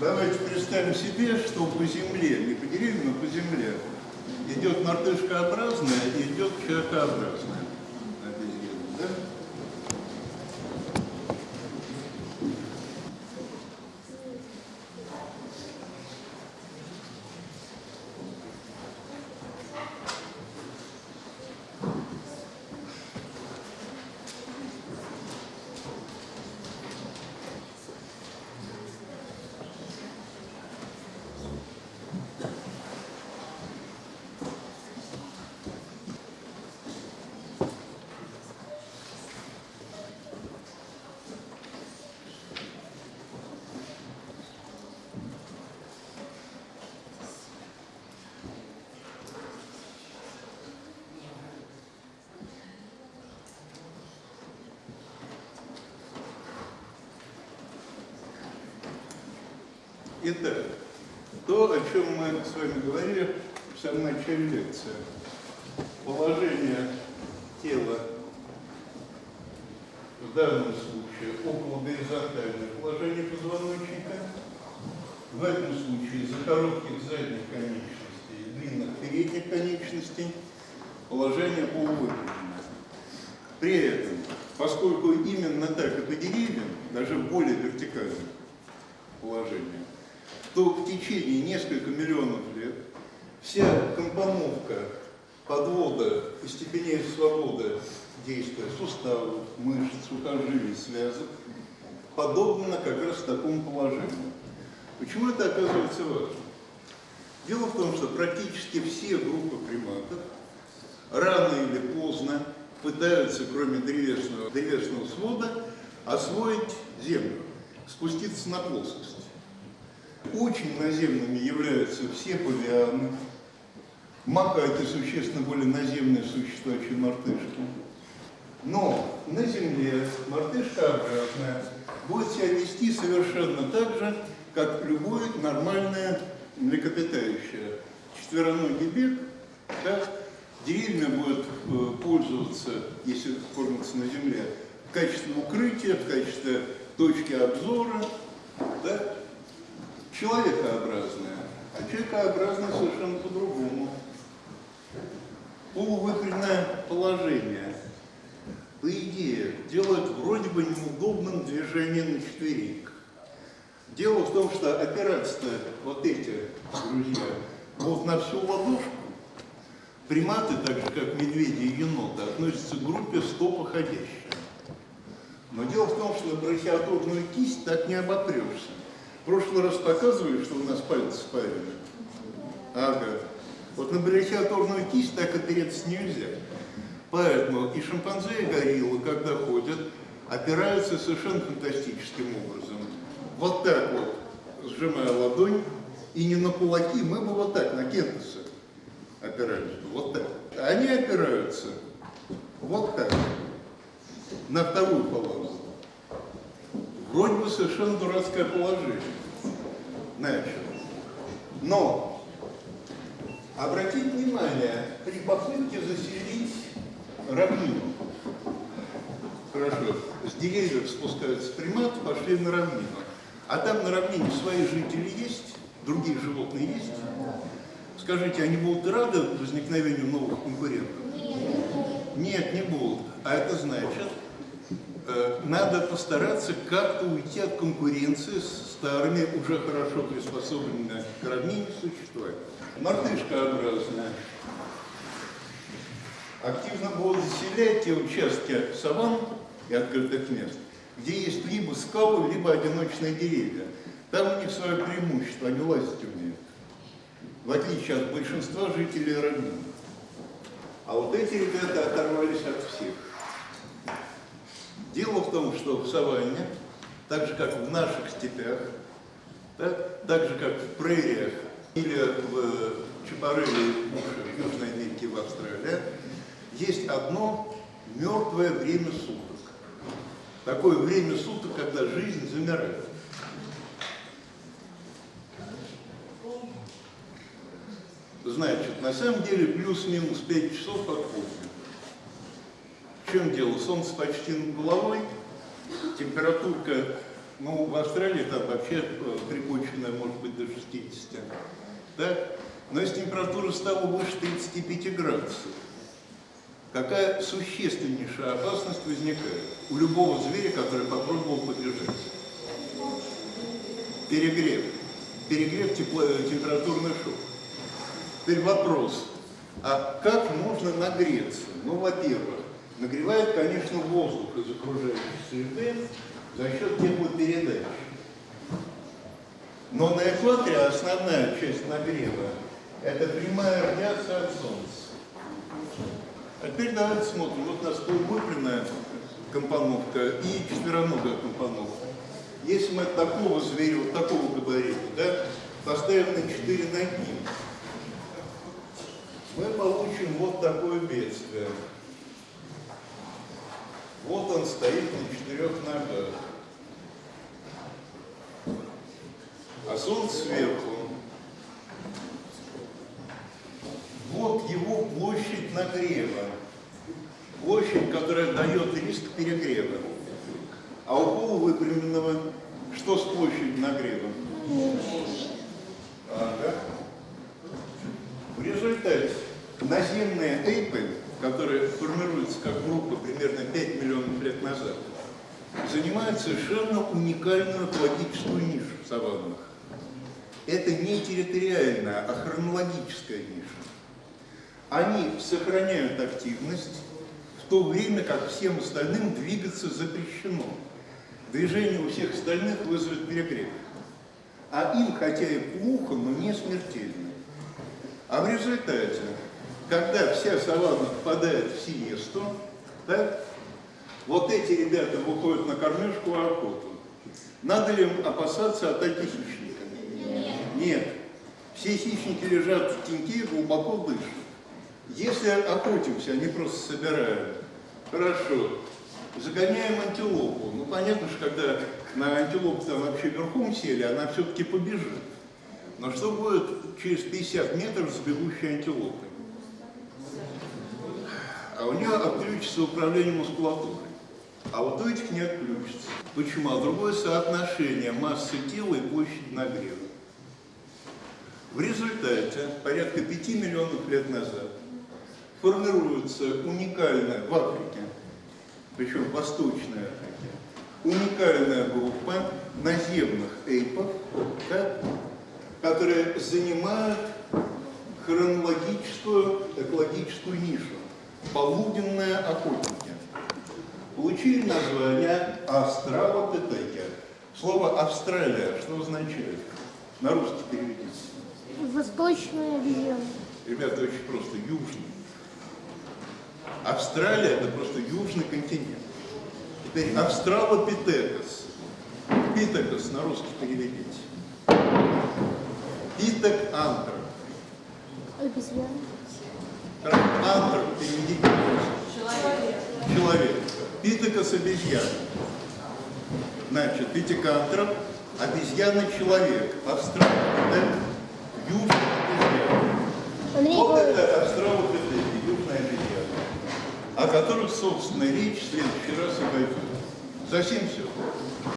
Давайте представим себе, что по земле, не по деревьям, а по земле, идет мартышкообразная и идет человекообразная обезьяна. Да? Итак, то, о чем мы с вами говорили в самом начале лекции. Положение тела в данном случае около горизонтального положения позвоночника. В этом случае за коротких задних конечностей и длинных передних конечностей положение полувыпрямлено. При этом, поскольку именно так и по деревьям, даже более вертикальное положение, то в течение нескольких миллионов лет вся компоновка подвода постепеннее свободы действия суставов, мышц, сухожилий, связок подобна как раз такому положению. Почему это оказывается важно? Дело в том, что практически все группы приматов рано или поздно пытаются, кроме древесного, древесного свода, освоить землю, спуститься на плоскость. Очень наземными являются все павианы, макаки существенно более наземные существа, чем мартышки. Но на Земле мартышкообразная будет себя вести совершенно так же, как любое нормальное млекопитающее. Четвероногий бег, да, деревья будет э, пользоваться, если кормятся на Земле, в качестве укрытия, в качестве точки обзора, да, человекообразная, а человекообразная совершенно по-другому. Полувыпрямленное положение, по идее, делает вроде бы неудобным движение на четвереньках. Дело в том, что опираться вот эти друзья вот на всю ладошку, приматы, так же как медведи и еноты, относятся к группе стопоходящих. Но дело в том, что на кисть так не оботрешься. Прошлый раз показывали, что у нас пальцы спарены. Ага. Вот на брахиатурную кисть так опереться нельзя. Поэтому и шимпанзе, и гориллы, когда ходят, опираются совершенно фантастическим образом. Вот так вот, сжимая ладонь, и не на кулаки, мы бы вот так, на кентусы опирались бы, вот так. Они опираются вот так, на вторую палату. Вроде бы совершенно дурацкое положение. Значит, но обратите внимание, при попытке заселить равнину, хорошо, с деревьев спускаются приматы, пошли на равнину. А там на равнине свои жители есть, другие животные есть. Скажите, они будут рады возникновению новых конкурентов? Нет, не будут. А это значит, надо постараться как-то уйти от конкуренции с старыми, уже хорошо приспособленными к равнине существами. Мартышкообразная. Активно будут заселять те участки саван и открытых мест, где есть либо скалы, либо одиночные деревья. Там у них свое преимущество, они лазить умеют. В отличие от большинства жителей равнины. А вот эти ребята оторвались от всех. Дело в том, что в саванне, так же как в наших степях, да, так же как в прериях или в Чапареле, в Южной Америке, в Австралии, есть одно мертвое время суток. Такое время суток, когда жизнь замирает. Значит, на самом деле плюс-минус 5 часов от полдня. Чем дело? Солнце почти над головой, температурка Ну, в Австралии там вообще э, припоченная может быть до 60. Так? Но если температура стала выше 35 градусов, какая существеннейшая опасность возникает у любого зверя, который попробовал побежать? Перегрев. Перегрев тепло, э, температурный шок. Теперь вопрос, а как можно нагреться? Ну, во-первых, нагревает, конечно, воздух из окружающей среды за счет теплопередачи. Но на экваторе основная часть нагрева – это прямая радиация от Солнца. А теперь давайте смотрим. Вот у нас полувыпрямленная компоновка и четвероногая компоновка. Если мы такого зверя, вот такого габарита, да, поставим на четыре ноги, мы получим вот такое бедствие. Вот он стоит на четырех ногах. А солнце сверху. Вот его площадь нагрева. Площадь, которая дает риск перегрева. А у полувыпрямленного что с площадью нагрева? Ага. В результате наземные эйпы, которые формируются как группа примерно 5 миллионов лет назад, занимают совершенно уникальную экологическую нишу в саваннах. Это не территориальная, а хронологическая ниша. Они сохраняют активность, в то время как всем остальным двигаться запрещено. Движение у всех остальных вызовет перегрев. А им, хотя и плохо, но не смертельно. А в результате, когда вся саванна попадает в сиесту, так, вот эти ребята выходят на кормежку охоту. Надо ли им опасаться атаки хищника? Нет. Нет. Все хищники лежат в теньке и глубоко дышат. Если охотимся, они просто собирают. Хорошо. Загоняем антилопу. Ну, понятно, что когда на антилопу там вообще верхом сели, она все-таки побежит. Но что будет через 50 метров с бегущей антилопой? У нее отключится управление мускулатурой. А вот у этих не отключится. Почему? А другое соотношение массы тела и площади нагрева. В результате, порядка 5 миллионов лет назад, формируется уникальная в Африке, причем в Восточной Африке, уникальная группа наземных эйпов, да, которые занимают хронологическую, экологическую нишу. Полуденные охотники. Получили название австралопитеки. Слово «Австралия» что означает? На русский переведите. Восточная обезьяна. Ребята, очень просто. Южный. Австралия – это просто южный континент. Теперь австралопитекос. Питекос на русский переведите. Питек антроп. Обезьяна. Антроп русский. Человек. Питекос обезьяна. Значит, питекантроп, обезьяна-человек. Австралопитек, южный обезьяна. Андрей Вот это австралопитеки, южная обезьяна, о которых, собственно, речь в следующий раз и пойдет. Совсем все.